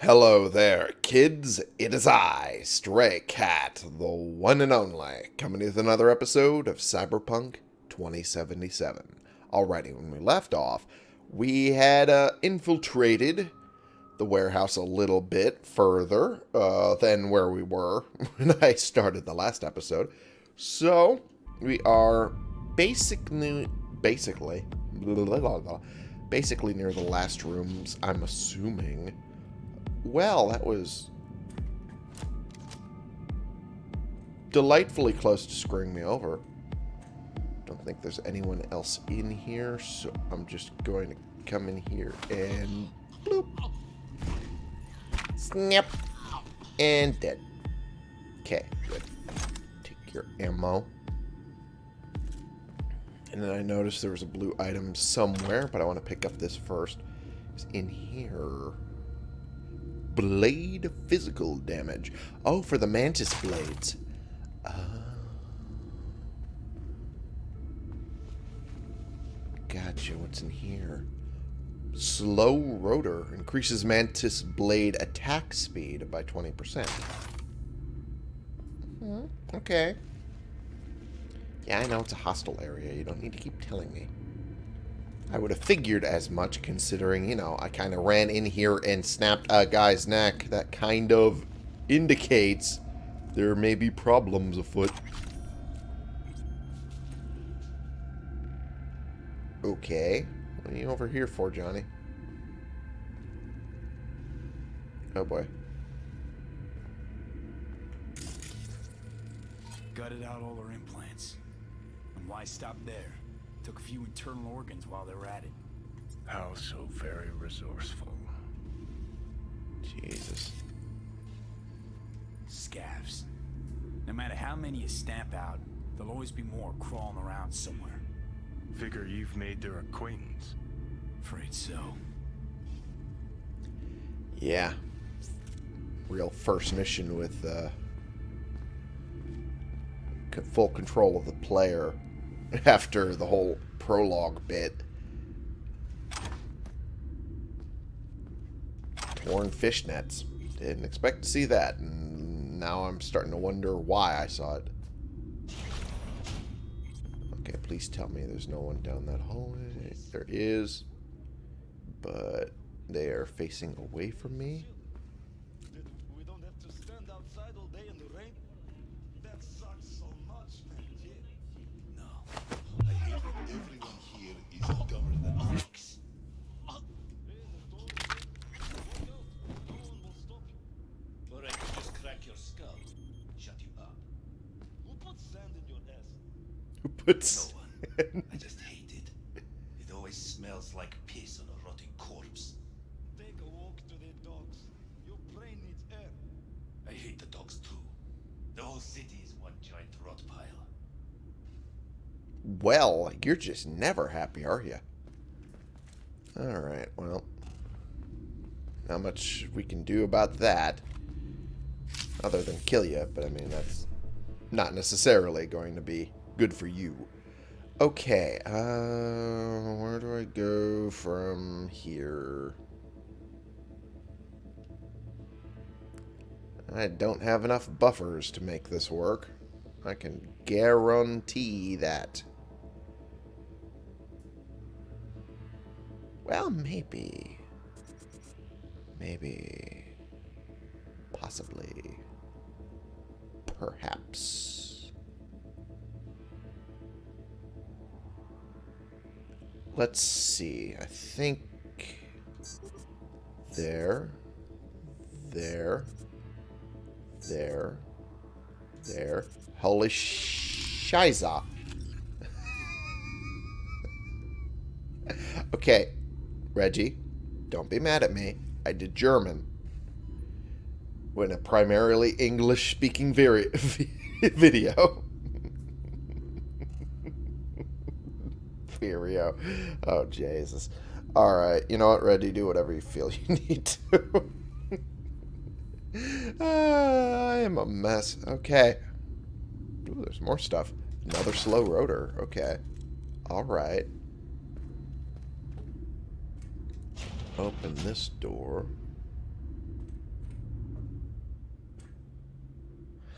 Hello there, kids. It is I, Stray Cat, the one and only, coming with another episode of Cyberpunk 2077. Alrighty, when we left off, we had uh, infiltrated the warehouse a little bit further uh, than where we were when I started the last episode. So, we are basically, basically, basically near the last rooms, I'm assuming. Well, that was delightfully close to screwing me over. Don't think there's anyone else in here, so I'm just going to come in here and bloop. Snap. And dead. Okay, good. Take your ammo. And then I noticed there was a blue item somewhere, but I want to pick up this first. It's in here. Blade physical damage. Oh, for the mantis blades. Uh, gotcha. What's in here? Slow rotor. Increases mantis blade attack speed by 20%. Hmm, okay. Yeah, I know it's a hostile area. You don't need to keep telling me. I would have figured as much considering, you know, I kind of ran in here and snapped a guy's neck. That kind of indicates there may be problems afoot. Okay. What are you over here for, Johnny? Oh boy. Gutted out all her implants. And why stop there? Took a few internal organs while they were at it. How so very resourceful. Jesus. Scavs. No matter how many you stamp out, there'll always be more crawling around somewhere. Figure you've made their acquaintance. Afraid so. Yeah. Real first mission with uh, full control of the player after the whole prologue bit. Torn fishnets. Didn't expect to see that, and now I'm starting to wonder why I saw it. Okay, please tell me there's no one down that hallway. There is, but they are facing away from me. Puts... No one. I just hate it. It always smells like piss on a rotting corpse. Take a walk to the dogs. Your brain needs air. I hate the dogs too. The whole city is one giant rot pile. Well, you're just never happy, are you? Alright, well. Not much we can do about that. Other than kill you, but I mean, that's not necessarily going to be good for you. Okay, uh, where do I go from here? I don't have enough buffers to make this work. I can guarantee that. Well, maybe. Maybe. Possibly. Perhaps. Let's see. I think there, there, there, there. Holy shiza. okay, Reggie, don't be mad at me. I did German. When a primarily English-speaking video. Furio. Oh, Jesus. All right. You know what, Reggie? Do whatever you feel you need to. uh, I am a mess. Okay. Ooh, there's more stuff. Another slow rotor. Okay. All right. Open this door.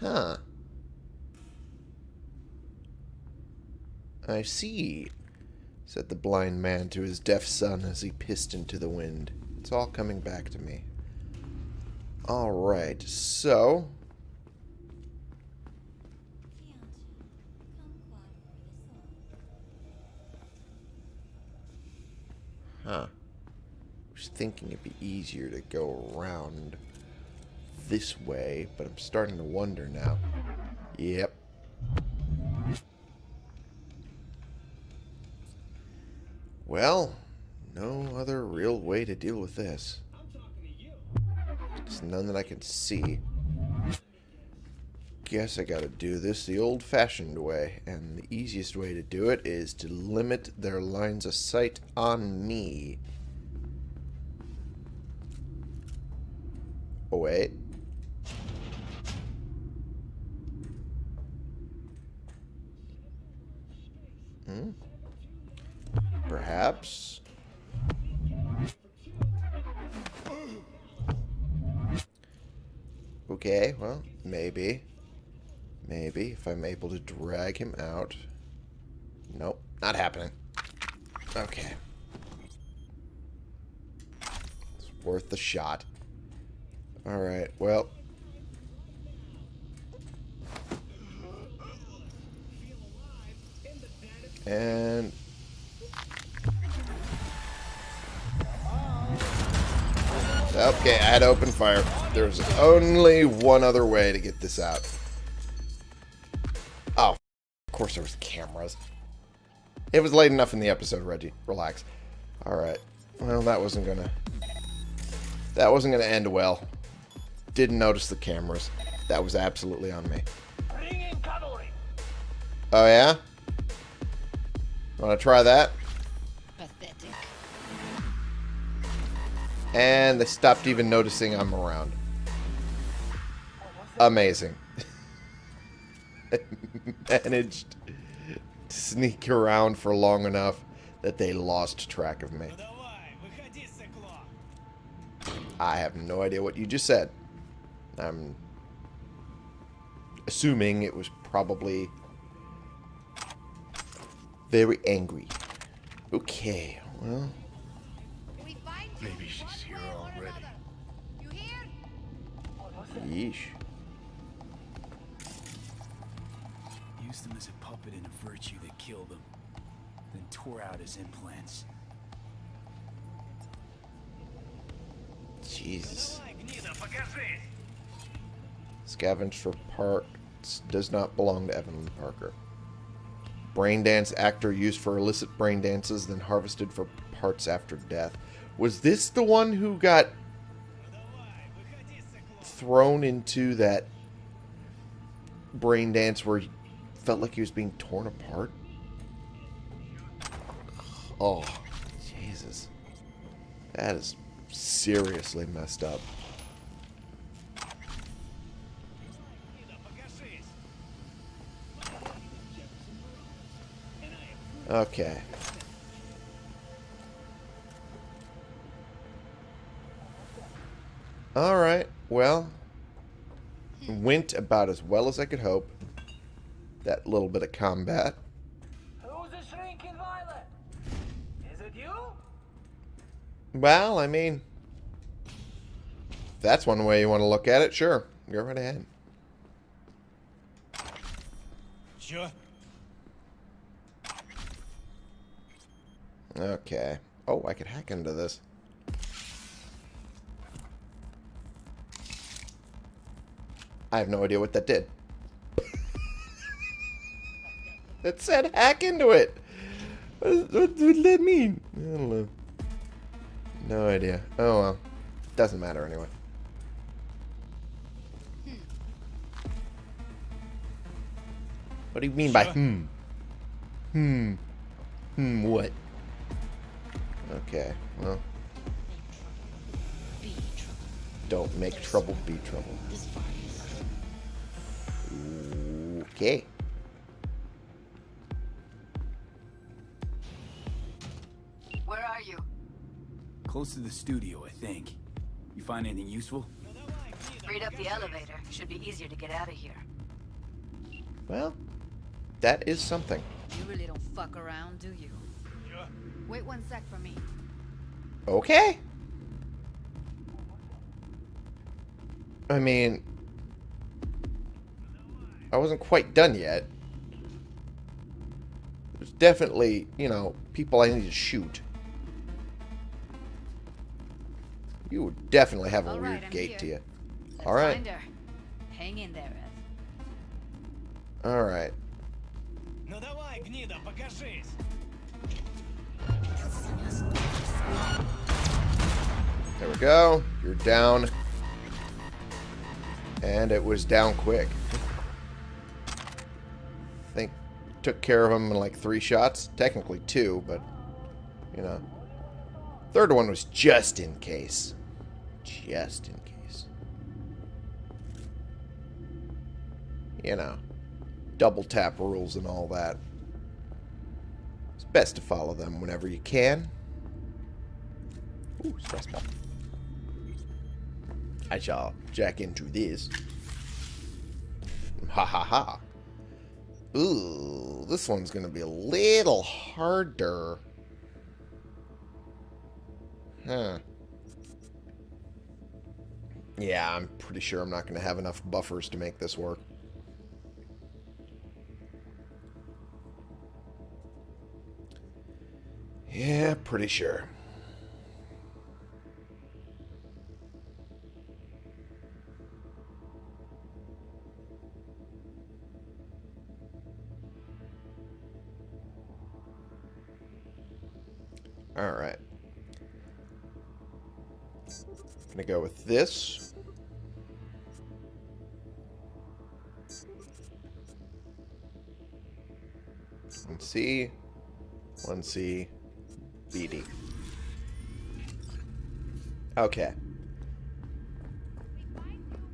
Huh. I see said the blind man to his deaf son as he pissed into the wind. It's all coming back to me. Alright, so... Huh. I was thinking it'd be easier to go around this way, but I'm starting to wonder now. Yep. Well, no other real way to deal with this. There's none that I can see. Guess I gotta do this the old-fashioned way, and the easiest way to do it is to limit their lines of sight on me. Oh, wait. Hmm? Perhaps. Okay, well, maybe. Maybe, if I'm able to drag him out. Nope, not happening. Okay. It's worth the shot. Alright, well. And... Okay, I had to open fire. There's only one other way to get this out. Oh, of course there was cameras. It was late enough in the episode, Reggie. Relax. Alright. Well, that wasn't gonna... That wasn't gonna end well. Didn't notice the cameras. That was absolutely on me. Oh, yeah? Want to try that? And they stopped even noticing I'm around. Amazing. Managed to sneak around for long enough that they lost track of me. I have no idea what you just said. I'm assuming it was probably very angry. Okay, well, We find you. Maybe she's yeesh. Used him as a puppet in a virtue that killed him. Then tore out his implants. Jesus. Scavenge for parts does not belong to Evan Parker. Brain dance actor used for illicit brain dances, then harvested for parts after death. Was this the one who got thrown into that brain dance where he felt like he was being torn apart? Oh, Jesus. That is seriously messed up. Okay. Alright, well. Went about as well as I could hope. That little bit of combat. Who's the shrinking violet? Is it you? Well, I mean, if that's one way you want to look at it, sure. Go right ahead. Sure. Okay. Oh, I could hack into this. I have no idea what that did. it said hack into it. What, does that mean? I don't know. No idea. Oh well. Doesn't matter anyway. What do you mean by hmm? Hmm. Hmm, what? Okay, well, trouble. don't make trouble be trouble. This far is Okay. Where are you? Close to the studio, I think. You find anything useful? Freed up the elevator. Should be easier to get out of here. Well, that is something. You really don't fuck around, do you? Yeah. Wait one sec for me. Okay. I mean, I wasn't quite done yet. There's definitely, you know, people I need to shoot. You would definitely have a All weird right, here. to you. Let's All right. Hang in there, Ev. All right. There we go. You're down. And it was down quick. Took care of him in like three shots. Technically two, but, you know. Third one was just in case. Just in case. You know. Double tap rules and all that. It's best to follow them whenever you can. Ooh, stress ball. I shall jack into this. Ha ha ha. Ooh, this one's gonna be a little harder. Huh. Yeah, I'm pretty sure I'm not gonna have enough buffers to make this work. Yeah, pretty sure. Alright. I'm Gonna go with this. One C. One C. BD. Okay.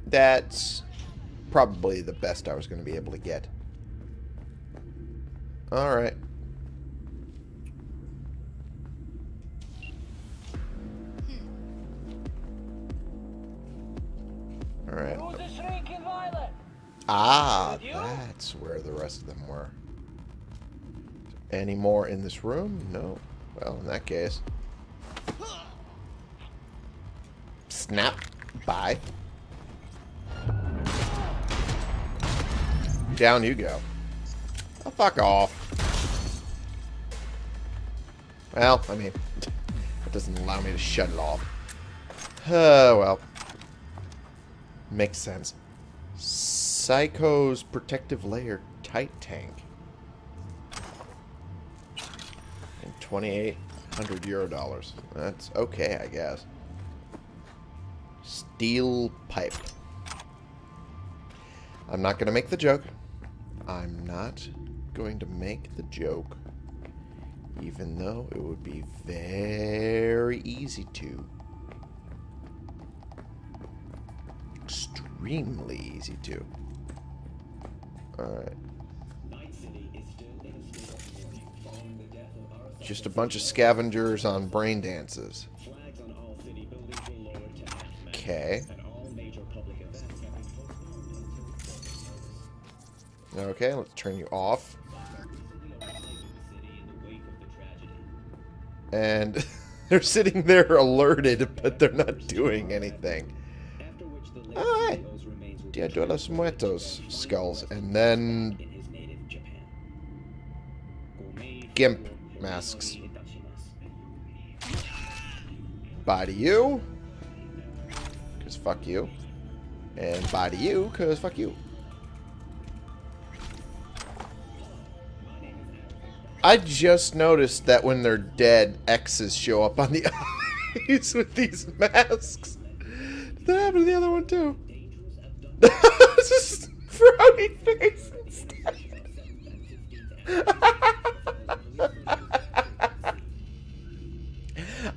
That's probably the best I was going to be able to get. Alright. Ah, that's where the rest of them were. Any more in this room? No. Well, in that case. Snap. Bye. Down you go. Oh, fuck off. Well, I mean, it doesn't allow me to shut it off. Oh, well. Makes sense. Psycho's protective layer tight tank. And 2,800 euro dollars. That's okay, I guess. Steel pipe. I'm not going to make the joke. I'm not going to make the joke. Even though it would be very easy to. Extremely easy to. Alright. Just a bunch of scavengers on brain dances. Okay. Okay, let's turn you off. And they're sitting there alerted, but they're not doing anything. Dia de los Muertos skulls. And then gimp masks. Bye to you. Because fuck you. And bye to you, because fuck you. I just noticed that when they're dead, X's show up on the eyes with these masks. Did that happen to the other one too? Just frowny face instead.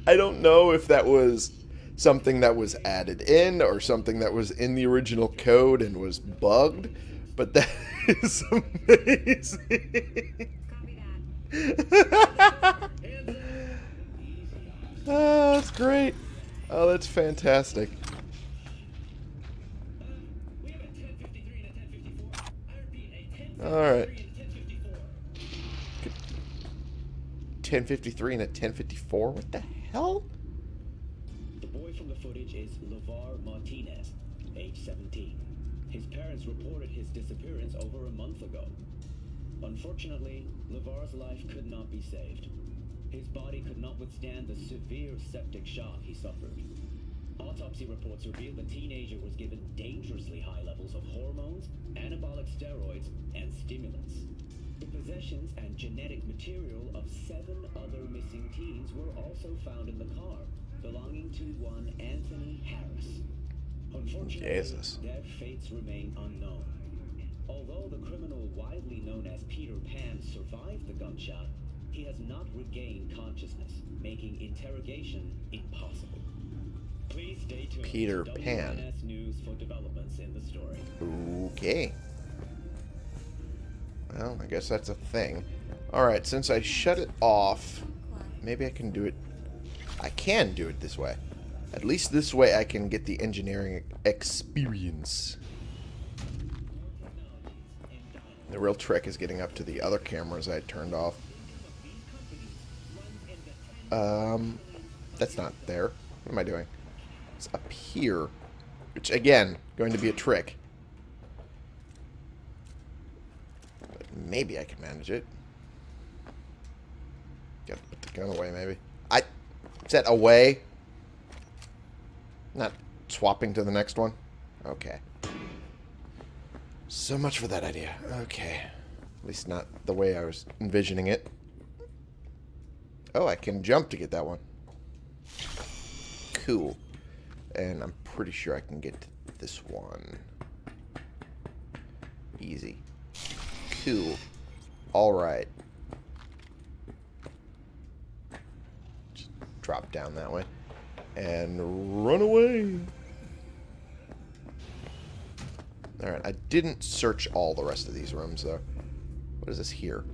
I don't know if that was something that was added in or something that was in the original code and was bugged, but that is amazing. oh, that's great. Oh, that's fantastic. Alright. 1053 and a 1054? What the hell? The boy from the footage is LeVar Martinez, age 17. His parents reported his disappearance over a month ago. Unfortunately, LeVar's life could not be saved. His body could not withstand the severe septic shock he suffered. Autopsy reports reveal the teenager was given dangerously high levels of hormones, anabolic steroids, and stimulants. The possessions and genetic material of seven other missing teens were also found in the car, belonging to one Anthony Harris. Unfortunately, Jesus. their fates remain unknown. Although the criminal widely known as Peter Pan survived the gunshot, he has not regained consciousness, making interrogation impossible. Please stay tuned Peter Pan. News for developments in the story. Okay. Well, I guess that's a thing. Alright, since I shut it off, maybe I can do it... I can do it this way. At least this way I can get the engineering experience. The real trick is getting up to the other cameras I turned off. Um, that's not there. What am I doing? It's up here. Which, again, going to be a trick. But maybe I can manage it. Gotta put the gun away, maybe. I... Set away. Not swapping to the next one. Okay. So much for that idea. Okay. At least not the way I was envisioning it. Oh, I can jump to get that one. Cool. And I'm pretty sure I can get this one. Easy. Cool. Alright. Just drop down that way. And run away. Alright, I didn't search all the rest of these rooms, though. What is this here?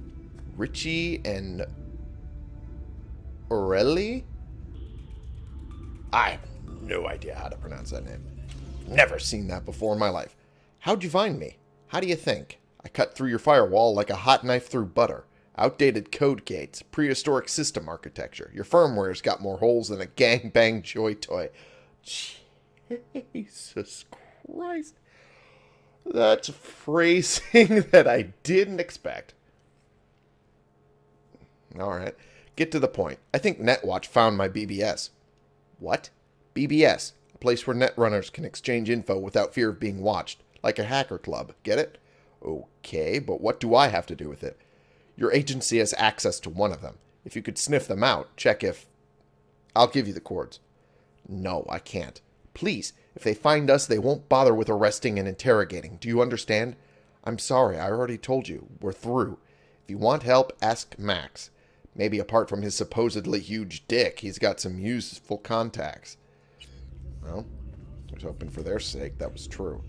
Richie and Orelli? I no idea how to pronounce that name. Never seen that before in my life. How'd you find me? How do you think? I cut through your firewall like a hot knife through butter. Outdated code gates, prehistoric system architecture. Your firmware's got more holes than a gangbang joy toy. Jesus Christ. That's phrasing that I didn't expect. Alright. Get to the point. I think NetWatch found my BBS. What? BBS. A place where netrunners can exchange info without fear of being watched. Like a hacker club. Get it? Okay, but what do I have to do with it? Your agency has access to one of them. If you could sniff them out, check if... I'll give you the cords. No, I can't. Please, if they find us, they won't bother with arresting and interrogating. Do you understand? I'm sorry, I already told you. We're through. If you want help, ask Max. Maybe apart from his supposedly huge dick, he's got some useful contacts. Well, I was hoping for their sake that was true.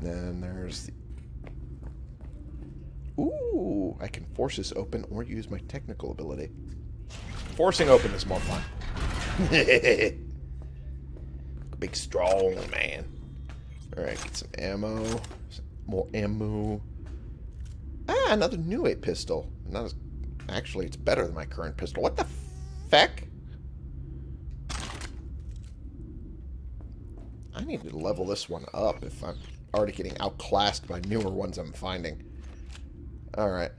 then there's the... Ooh, I can force this open or use my technical ability. Forcing open is more fun. Big strong man. Alright, get some ammo. Some more ammo. Ah, another Nue 8 pistol. Not as Actually, it's better than my current pistol. What the feck? I need to level this one up if I'm already getting outclassed by newer ones I'm finding. Alright.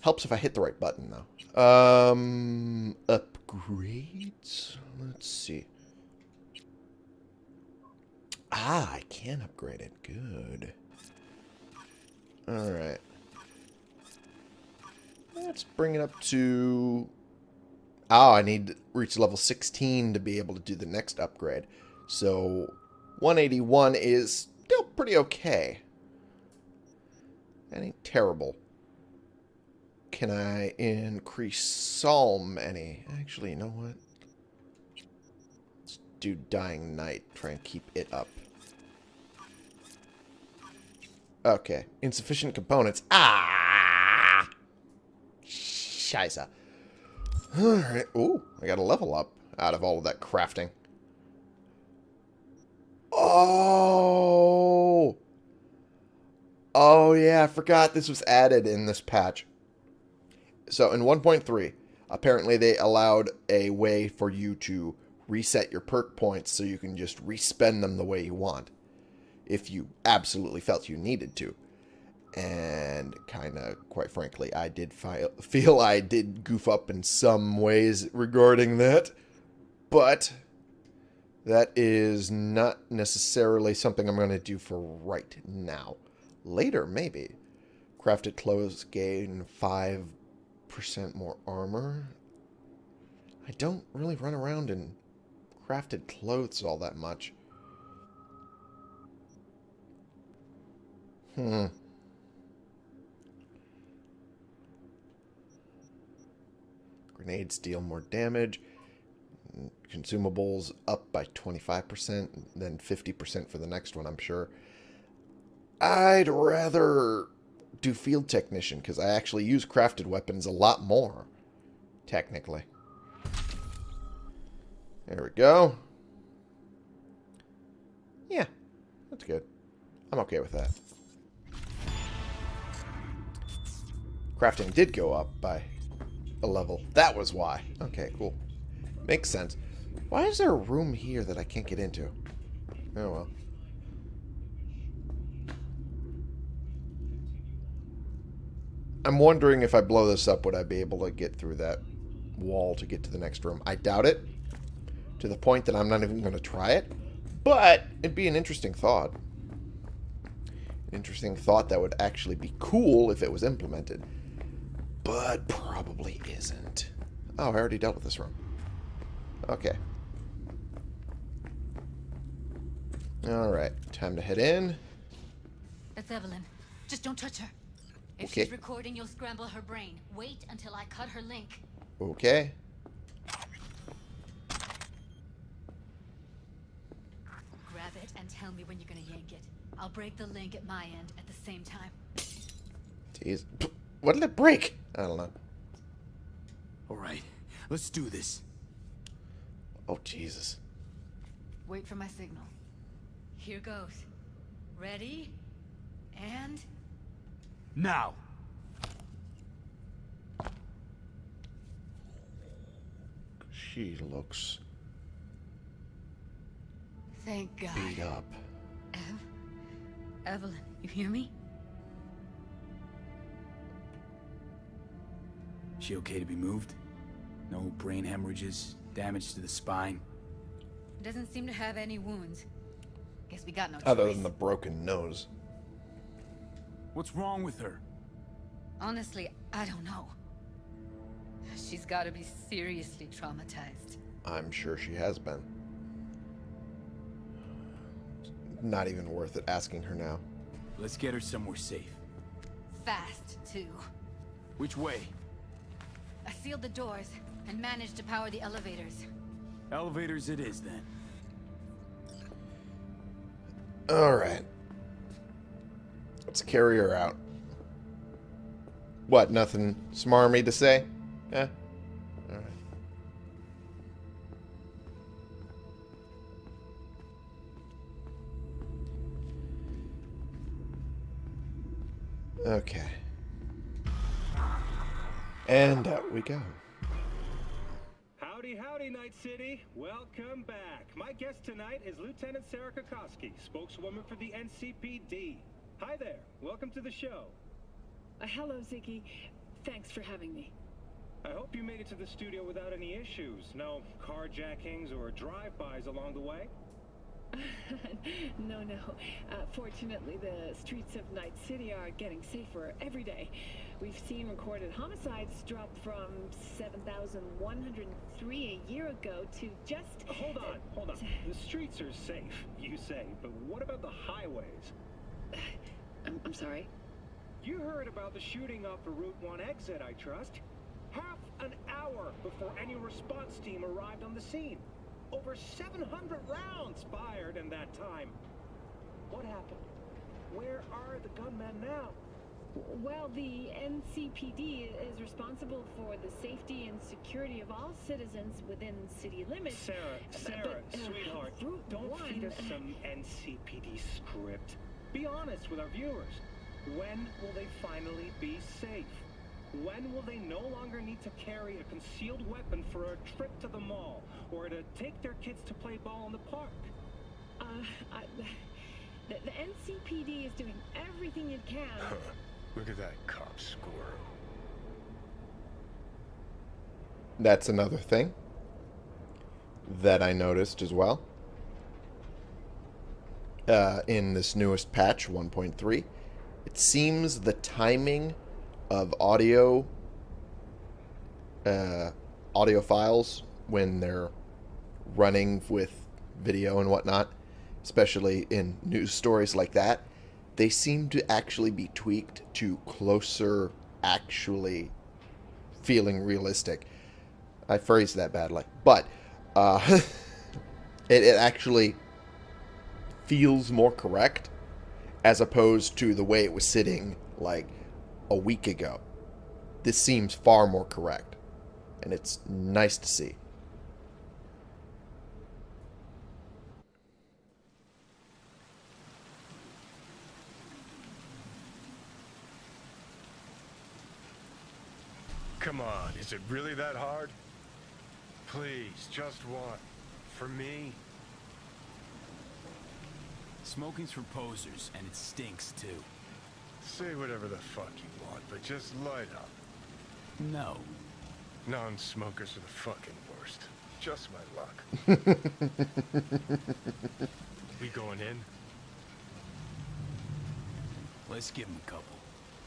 Helps if I hit the right button, though. Um, upgrades? Let's see. Ah, I can upgrade it. Good. Alright. Let's bring it up to... Oh, I need to reach level 16 to be able to do the next upgrade. So, 181 is still pretty okay. That ain't terrible. Can I increase Psalm any? Actually, you know what? Let's do Dying Night. Try and keep it up. Okay. Insufficient components. Ah! Scheiße. Alright. Ooh, I got a level up out of all of that crafting. Oh! Oh, yeah, I forgot this was added in this patch. So in 1.3, apparently they allowed a way for you to reset your perk points so you can just respend them the way you want. If you absolutely felt you needed to. And kind of, quite frankly, I did fi- feel I did goof up in some ways regarding that. But that is not necessarily something I'm going to do for right now. Later, maybe. Crafted clothes gain 5% more armor. I don't really run around in crafted clothes all that much. Hmm. Grenades deal more damage. Consumables up by 25%, then 50% for the next one, I'm sure. I'd rather do field technician because I actually use crafted weapons a lot more, technically. There we go. Yeah, that's good. I'm okay with that. Crafting did go up by a level. That was why. Okay, cool. Makes sense. Why is there a room here that I can't get into? Oh well. I'm wondering if I blow this up, would I be able to get through that wall to get to the next room? I doubt it. To the point that I'm not even going to try it. But it'd be an interesting thought. An interesting thought that would actually be cool if it was implemented. But probably isn't. Oh, I already dealt with this room. Okay. Alright, time to head in. That's Evelyn. Just don't touch her. If Okay. she's recording, you'll scramble her brain. Wait until I cut her link. Okay. Grab it and tell me when you're gonna yank it. I'll break the link at my end at the same time. Jeez. What did it break? I don't know. All right, let's do this. Oh, Jesus. Wait for my signal. Here goes. Ready? And... Now. She looks Thank God. beat up. Ev? Evelyn, you hear me? She okay to be moved? No brain hemorrhages, damage to the spine. Doesn't seem to have any wounds. Guess we got no Other choice. than the broken nose. What's wrong with her? Honestly, I don't know. She's gotta be seriously traumatized. I'm sure she has been. Not even worth it asking her now. Let's get her somewhere safe. Fast, too. Which way? I sealed the doors and managed to power the elevators. Elevators it is then. Alright. Let's carry her out. What, nothing smarmy to say? Yeah? Alright. Okay. And out we go. Howdy, Night City. Welcome back. My guest tonight is Lieutenant Sarah Kokoski, spokeswoman for the NCPD. Hi there. Welcome to the show. Uh, hello, Ziggy. Thanks for having me. I hope you made it to the studio without any issues. No carjackings or drive-bys along the way? no, no. Uh, fortunately, the streets of Night City are getting safer every day. We've seen recorded homicides drop from 7,103 a year ago to just... Oh, hold on, hold on. The streets are safe, you say, but what about the highways? I'm, I'm sorry? You heard about the shooting off the Route 1 exit, I trust. Half an hour before any response team arrived on the scene. Over 700 rounds fired in that time. What happened? Where are the gunmen now? Well, the NCPD is responsible for the safety and security of all citizens within city limits. Sarah, Sarah, but, uh, sweetheart, Route don't feed us uh, some NCPD script. Be honest with our viewers. When will they finally be safe? When will they no longer need to carry a concealed weapon for a trip to the mall or to take their kids to play ball in the park? Uh, I, the, the NCPD is doing everything it can. Look at that cop squirrel. That's another thing that I noticed as well. Uh, in this newest patch, 1.3, it seems the timing of audio uh, audio files when they're running with video and whatnot, especially in news stories like that, they seem to actually be tweaked to closer, actually feeling realistic. I phrased that badly, but uh, it, it actually feels more correct as opposed to the way it was sitting like a week ago. This seems far more correct, and it's nice to see. Come on, is it really that hard? Please, just one. For me? Smoking's for posers, and it stinks too. Say whatever the fuck you want, but just light up. No. Non-smokers are the fucking worst. Just my luck. we going in? Let's give him a couple.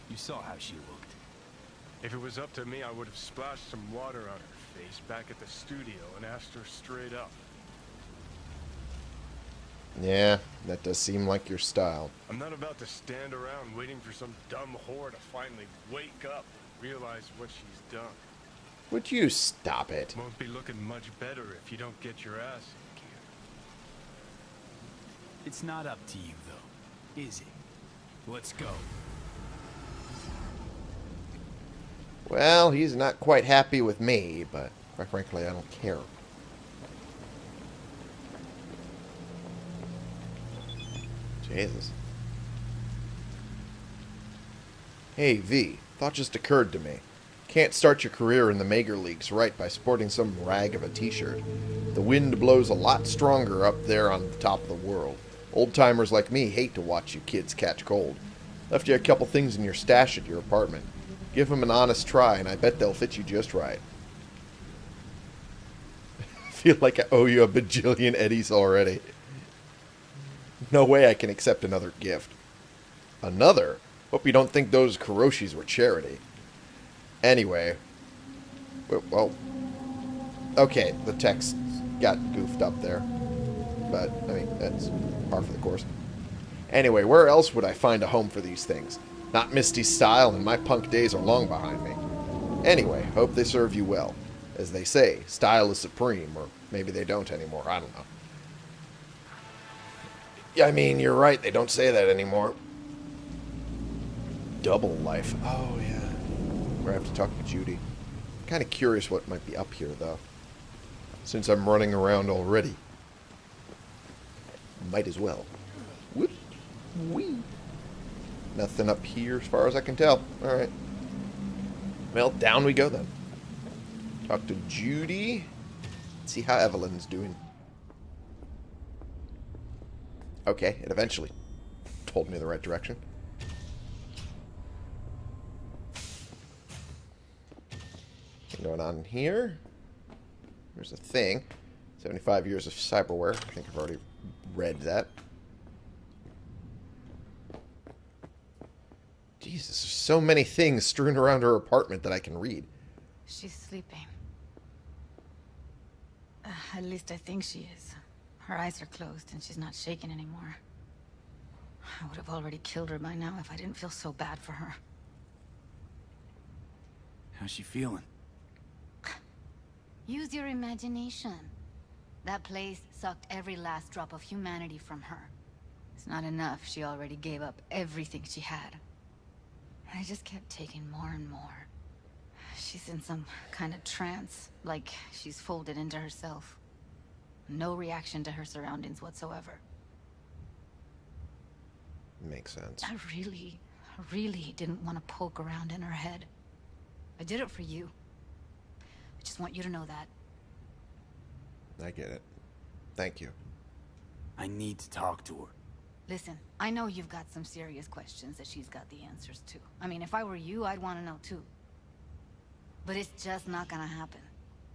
You saw how she looked. If it was up to me, I would have splashed some water on her face back at the studio and asked her straight up. Yeah, that does seem like your style. I'm not about to stand around waiting for some dumb whore to finally wake up and realize what she's done. Would you stop it? Won't be looking much better if you don't get your ass in gear. It's not up to you, though, is it? Let's go. Well, he's not quite happy with me, but quite frankly, I don't care. Jesus. Hey, V. Thought just occurred to me. Can't start your career in the major leagues right by sporting some rag of a t-shirt. The wind blows a lot stronger up there on the top of the world. Old-timers like me hate to watch you kids catch cold. Left you a couple things in your stash at your apartment. Give them an honest try, and I bet they'll fit you just right. feel like I owe you a bajillion eddies already. No way I can accept another gift. Another? Hope you don't think those Kiroshis were charity. Anyway. Well, okay, the text got goofed up there. But, I mean, that's par for the course. Anyway, where else would I find a home for these things? Not Misty's style, and my punk days are long behind me. Anyway, hope they serve you well. As they say, style is supreme, or maybe they don't anymore, I don't know. Yeah, I mean, you're right, they don't say that anymore. Double life. Oh, yeah. We're going to have to talk to Judy. Kind of curious what might be up here, though. Since I'm running around already. Might as well. Whoop. Wee. Nothing up here as far as I can tell. Alright. Well, down we go then. Talk to Judy. See how Evelyn's doing. Okay, it eventually told me the right direction. going on here? There's a thing. 75 years of cyberware. I think I've already read that. Jesus, there's so many things strewn around her apartment that I can read. She's sleeping. Uh, at least I think she is. Her eyes are closed and she's not shaking anymore. I would have already killed her by now if I didn't feel so bad for her. How's she feeling? Use your imagination. That place sucked every last drop of humanity from her. It's not enough. She already gave up everything she had. I just kept taking more and more. She's in some kind of trance, like she's folded into herself. No reaction to her surroundings whatsoever. Makes sense. I really really didn't want to poke around in her head. I did it for you. I just want you to know that. I get it. Thank you. I need to talk to her. Listen, I know you've got some serious questions that she's got the answers to. I mean, if I were you, I'd want to know too. But it's just not gonna happen.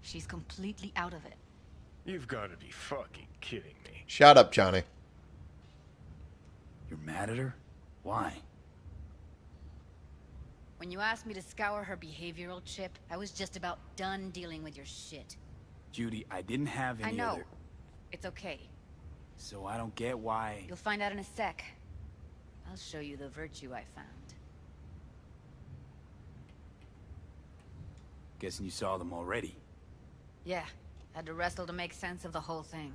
She's completely out of it. You've got to be fucking kidding me. Shut up, Johnny. You're mad at her? Why? When you asked me to scour her behavioral chip, I was just about done dealing with your shit. Judy, I didn't have any I know. other... It's okay. So I don't get why... You'll find out in a sec. I'll show you the virtue I found. Guessing you saw them already. Yeah, had to wrestle to make sense of the whole thing.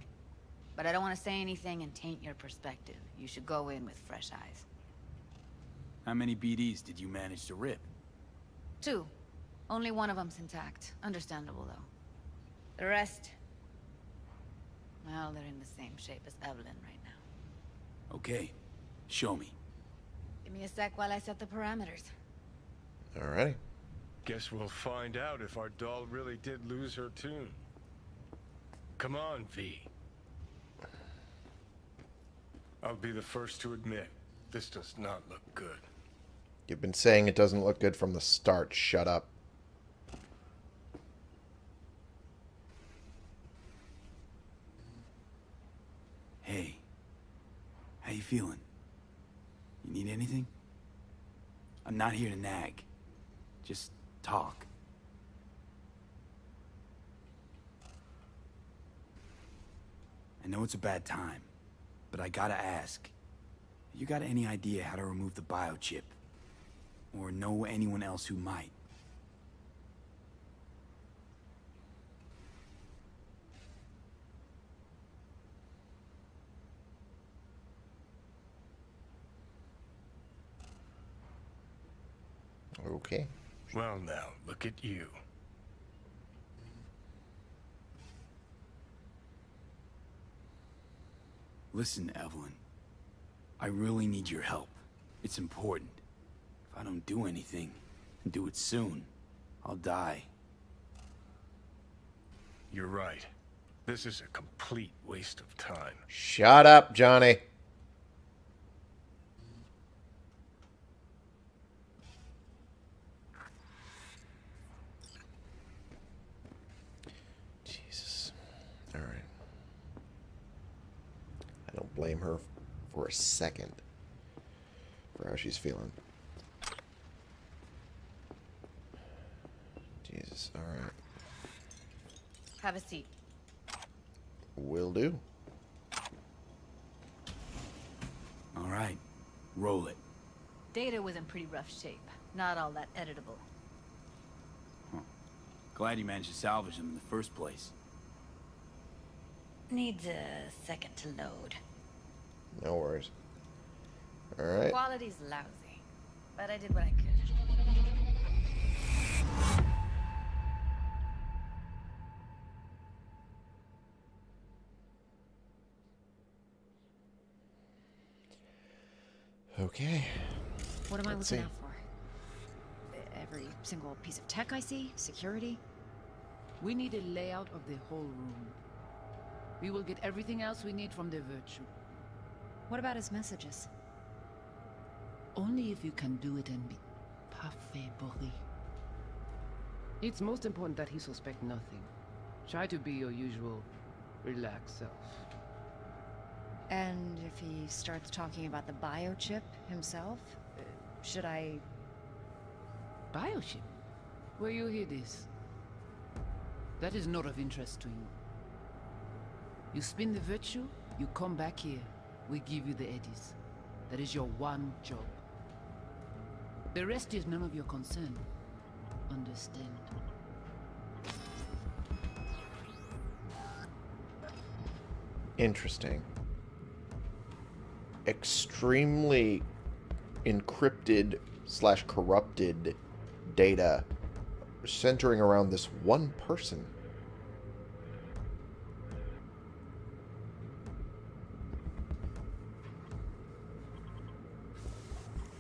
But I don't want to say anything and taint your perspective. You should go in with fresh eyes. How many BDs did you manage to rip? Two. Only one of them's intact. Understandable, though. The rest... Well, they're in the same shape as Evelyn right now. Okay. Show me. Give me a sec while I set the parameters. Alrighty. Guess we'll find out if our doll really did lose her tune. Come on, V. I'll be the first to admit, this does not look good. You've been saying it doesn't look good from the start. Shut up. Hey. How you feeling? You need anything? I'm not here to nag. Just talk. I know it's a bad time, but I gotta ask. You got any idea how to remove the biochip? Or know anyone else who might? Okay. Well now, look at you. Listen, Evelyn. I really need your help. It's important. If I don't do anything, and do it soon, I'll die. You're right. This is a complete waste of time. Shut up, Johnny. Jesus. Alright. I don't blame her for a second for how she's feeling. Jesus. Alright. Have a seat. Will do. All right. Roll it. Data was in pretty rough shape. Not all that editable. Glad you managed to salvage them in the first place. Needs a second to load. No worries. Alright. Quality's lousy, but I did what I could. Okay. What am I Let's looking see. out for? Every single piece of tech I see? Security? We need a layout of the whole room. We will get everything else we need from the Virtue. What about his messages? Only if you can do it and be parfait, Boris. It's most important that he suspect nothing. Try to be your usual, relaxed self. And if he starts talking about the biochip himself, should I... Biochip? Where you hear this? That is not of interest to you. You spin the virtue, you come back here. We give you the eddies. That is your one job. The rest is none of your concern. Understand? Interesting. Extremely encrypted slash corrupted data centering around this one person.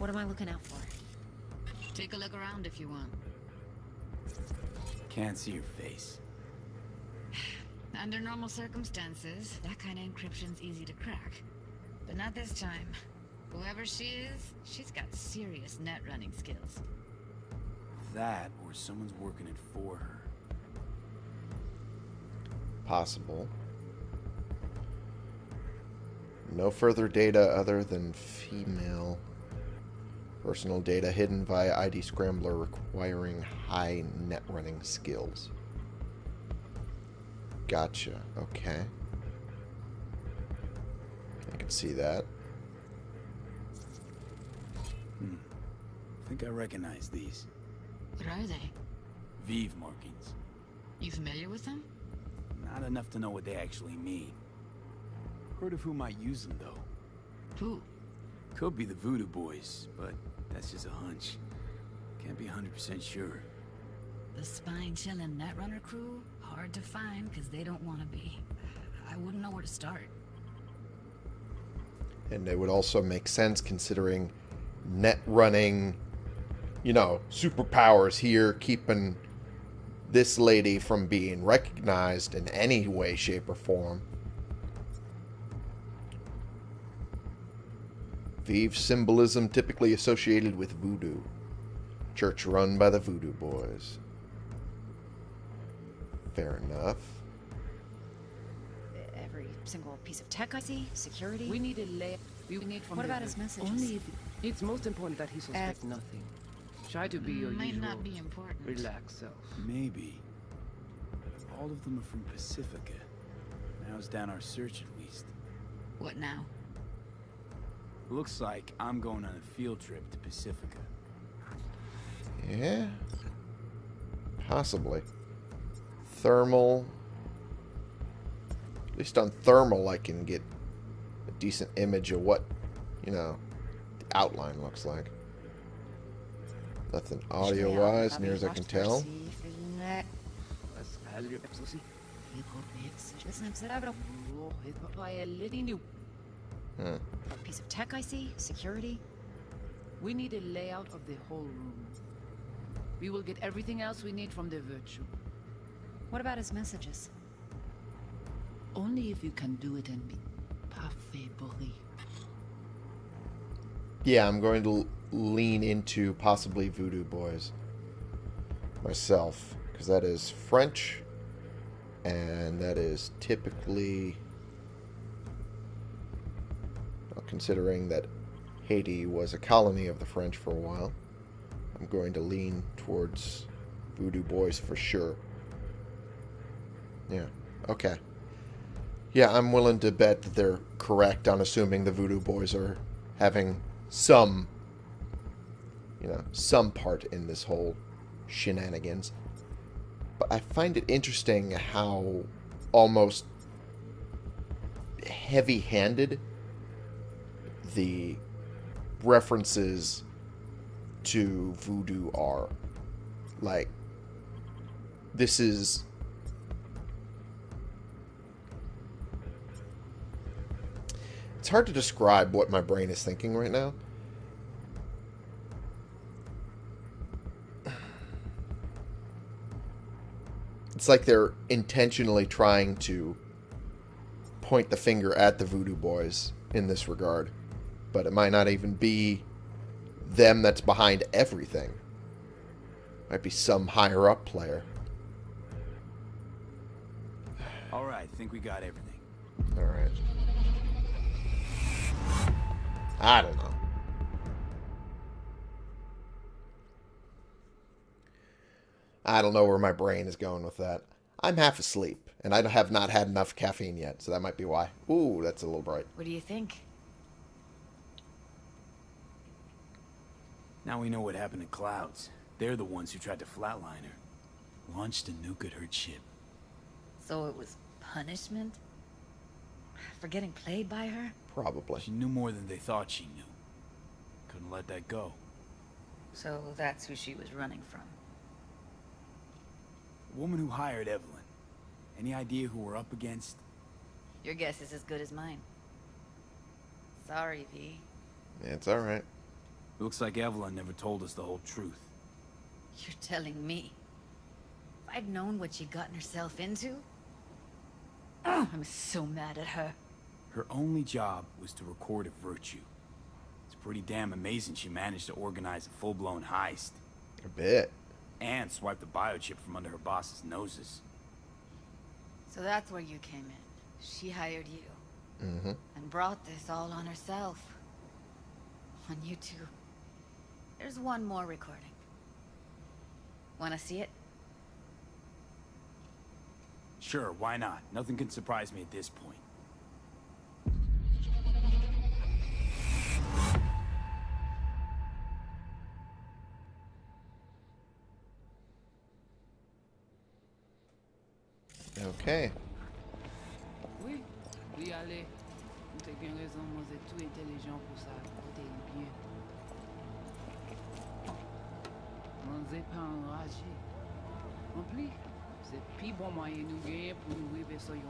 What What am I looking out for? Take a look around if you want. Can't see your face. Under normal circumstances, that kind of encryption's easy to crack. But not this time. Whoever she is, she's got serious net running skills. That, or someone's working it for her. Possible. No further data other than female. Personal data hidden via ID Scrambler requiring high net running skills. Gotcha. Okay. I can see that. Hmm. I think I recognize these. What are they? Veve markings. You familiar with them? Not enough to know what they actually mean. Heard of who might use them, though. Who? Could be the Voodoo Boys, but that's just a hunch. Can't be 100% sure. The spine-chilling Netrunner crew? Hard to find because they don't want to be. I wouldn't know where to start. And it would also make sense considering net running, you know, superpowers here, keeping this lady from being recognized in any way, shape, or form. Veve symbolism typically associated with voodoo. Church run by the voodoo boys. Fair enough. Every single piece of tech I see, security. We need a lay. We need from What about his messages? Only if it's most important that he suspect uh, nothing. Try to be your Might usual. not be important. Relax self. Maybe. All of them are from Pacifica. Narrows down our search at least. What now? Looks like I'm going on a field trip to Pacifica. Yeah. Possibly. Thermal. At least on thermal, I can get a decent image of what, you know, the outline looks like. Nothing audio-wise, near as I can tell. Hmm. A piece of tech I see, security. We need a layout of the whole room. We will get everything else we need from the virtue. What about his messages? Only if you can do it and be parfait bourré. Yeah, I'm going to lean into possibly Voodoo Boys myself, because that is French, and that is typically, well, considering that Haiti was a colony of the French for a while, I'm going to lean towards Voodoo Boys for sure. Yeah, okay. Yeah, I'm willing to bet that they're correct on assuming the Voodoo Boys are having some, you know, some part in this whole shenanigans. But I find it interesting how almost heavy handed the references to voodoo are. Like, this is. It's hard to describe what my brain is thinking right now. It's like they're intentionally trying to point the finger at the Voodoo Boys in this regard. But it might not even be them that's behind everything. Might be some higher up player. Alright, think we got everything. Alright. I don't know. I don't know where my brain is going with that. I'm half asleep, and I have not had enough caffeine yet, so that might be why. Ooh, that's a little bright. What do you think? Now we know what happened to Clouds. They're the ones who tried to flatline her. Launched a nuke at her ship. So it was punishment? For getting played by her? Probably. She knew more than they thought she knew. Couldn't let that go. So that's who she was running from. The woman who hired Evelyn. Any idea who we're up against? Your guess is as good as mine. Sorry, V. Yeah, it's alright. Looks like Evelyn never told us the whole truth. You're telling me. If I'd known what she'd gotten herself into... Oh, I'm so mad at her. Her only job was to record a virtue. It's pretty damn amazing she managed to organize a full-blown heist. A bit. And swipe the biochip from under her boss's noses. So that's where you came in. She hired you. Mm-hmm. And brought this all on herself. On you two. There's one more recording. Wanna see it? Sure, why not? Nothing can surprise me at this point. Okay. Oui, oui, allez. Vous avez raison, moi, vous êtes tout intelligent pour ça. Écoutez bien. On n'est pas enragé. En plus, c'est le plus bon moyen nous gagner pour nous arriver sur. Il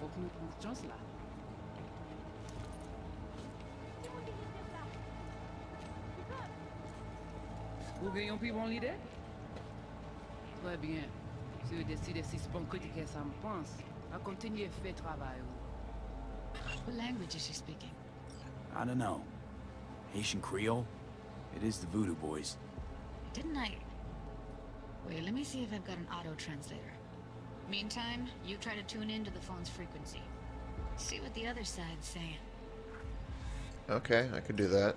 faut que nous prenions chance là. Vous gagnez un plus bon l'idée? Très bien. Si vous décidez si c'est bon critiquer ça me pense, à continuer à faire travail. What language is she speaking? I don't know. Haitian Creole? It is the Voodoo Boys. Didn't I... Wait, let me see if I've got an auto-translator. Meantime, you try to tune into the phone's frequency. See what the other side's saying. Okay, I could do that.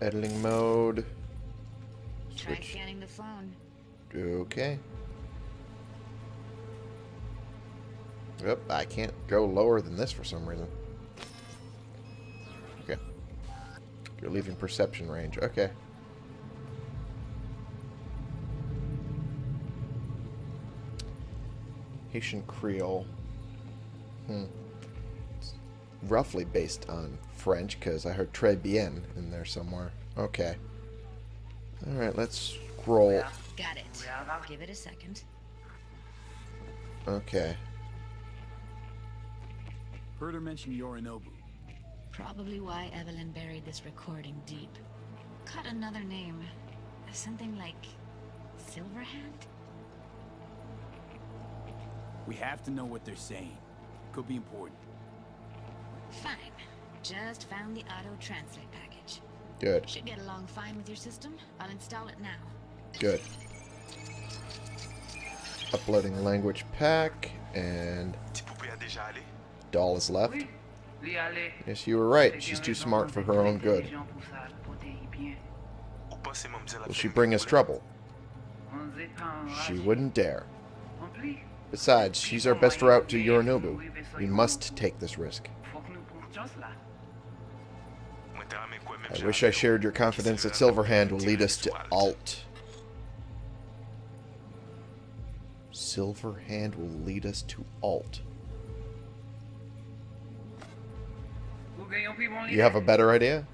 Editing mode. Try scanning the phone. Okay. Yep, I can't go lower than this for some reason. Okay. You're leaving perception range. Okay. Haitian Creole. Hmm. It's roughly based on French because I heard très bien in there somewhere. Okay. Alright, let's scroll. Got it. Give it a second. Okay. Heard her mention Yorinobu. Probably why Evelyn buried this recording deep. Cut another name. Something like... Silverhand? We have to know what they're saying. Could be important. Fine. Just found the auto-translate package. Good. Should get along fine with your system. I'll install it now. Good. Uploading language pack, and doll is left. Yes, you were right. She's too smart for her own good. Will she bring us trouble? She wouldn't dare. Besides, she's our best route to Yorinobu. We must take this risk. I wish I shared your confidence that Silverhand will lead us to Alt. Silverhand will lead us to Alt. You have a better idea?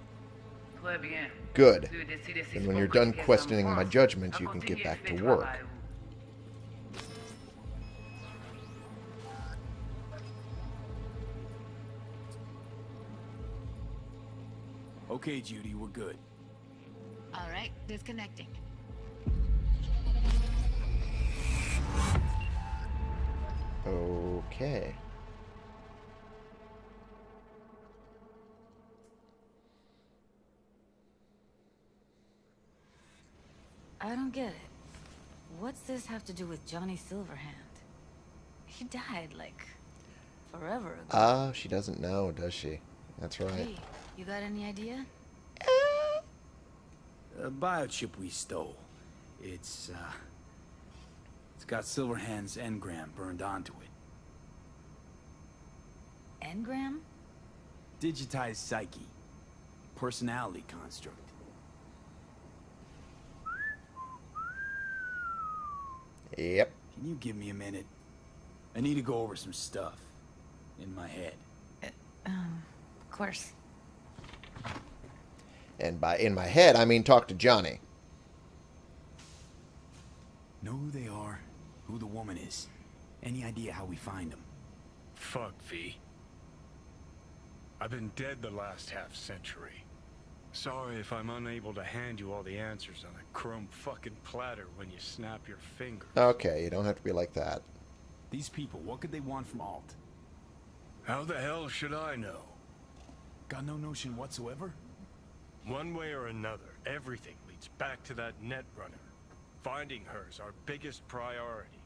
Good. C'est when you're done questioning my judgment, you can get back to work. Okay, Judy, we're good. All right, disconnecting. Okay. I don't get it. What's this have to do with Johnny Silverhand? He died, like, forever ago. Ah, she doesn't know, does she? That's right. Hey, you got any idea? A biochip we stole. It's, uh... It's got Silverhand's engram burned onto it. Engram? Digitized psyche. Personality construct. Yep. Can you give me a minute? I need to go over some stuff. In my head. Um, of course. And by in my head, I mean talk to Johnny. Know who they are, who the woman is. Any idea how we find them? Fuck, V. I've been dead the last half century. Sorry if I'm unable to hand you all the answers on a chrome fucking platter when you snap your finger. Okay, you don't have to be like that. These people, what could they want from Alt? How the hell should I know? Got no notion whatsoever? One way or another, everything leads back to that Netrunner. Finding her is our biggest priority.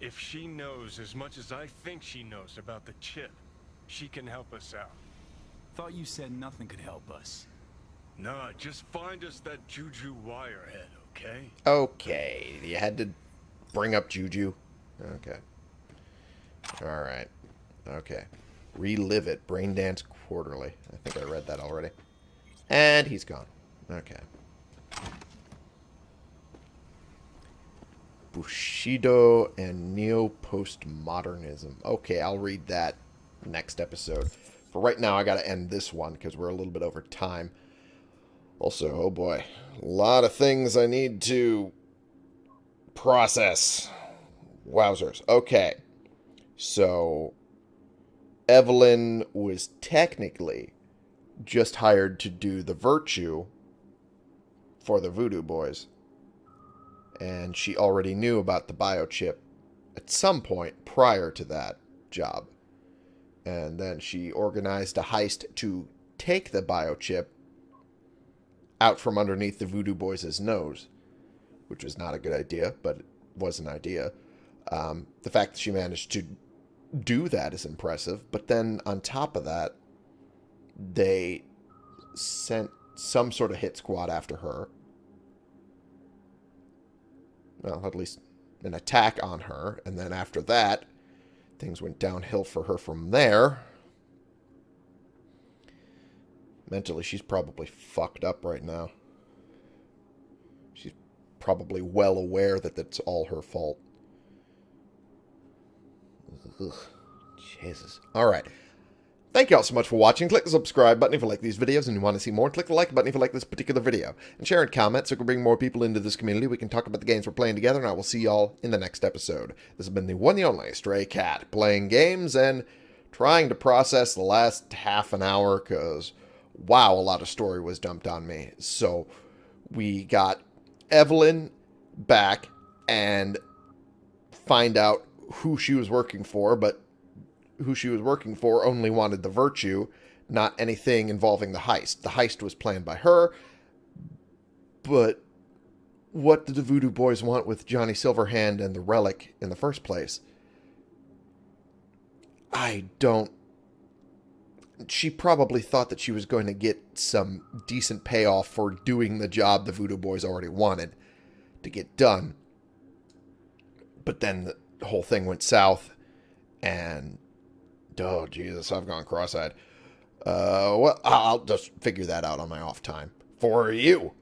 If she knows as much as I think she knows about the chip, she can help us out. Thought you said nothing could help us. Nah, just find us that Juju Wirehead, okay? Okay, you had to bring up Juju. Okay. Alright. Okay. Relive it. Brain Dance Quarterly. I think I read that already. And he's gone. Okay. Bushido and Neo-Postmodernism. Okay, I'll read that next episode. For right now, I got to end this one because we're a little bit over time. Also, oh boy, a lot of things I need to process. Wowzers. Okay. So, Evelyn was technically just hired to do the virtue for the Voodoo Boys. And she already knew about the biochip at some point prior to that job. And then she organized a heist to take the biochip out from underneath the Voodoo Boys' nose, which was not a good idea, but it was an idea. Um, the fact that she managed to do that is impressive, but then on top of that, they sent some sort of hit squad after her. Well, at least an attack on her, and then after that, things went downhill for her from there. Mentally, she's probably fucked up right now. She's probably well aware that that's all her fault. Ugh, Jesus. All right. Thank you all so much for watching. Click the subscribe button if you like these videos and you want to see more. Click the like button if you like this particular video. And share and comment so we can bring more people into this community. We can talk about the games we're playing together, and I will see y'all in the next episode. This has been the one and only Stray Cat, playing games and trying to process the last half an hour, because, wow, a lot of story was dumped on me. So, we got Evelyn back and find out who she was working for, but who she was working for only wanted the virtue, not anything involving the heist. The heist was planned by her, but what did the Voodoo Boys want with Johnny Silverhand and the relic in the first place? I don't. She probably thought that she was going to get some decent payoff for doing the job the Voodoo Boys already wanted to get done. But then the whole thing went south, and Oh, Jesus, I've gone cross-eyed. Uh, well, I'll just figure that out on my off time. For you.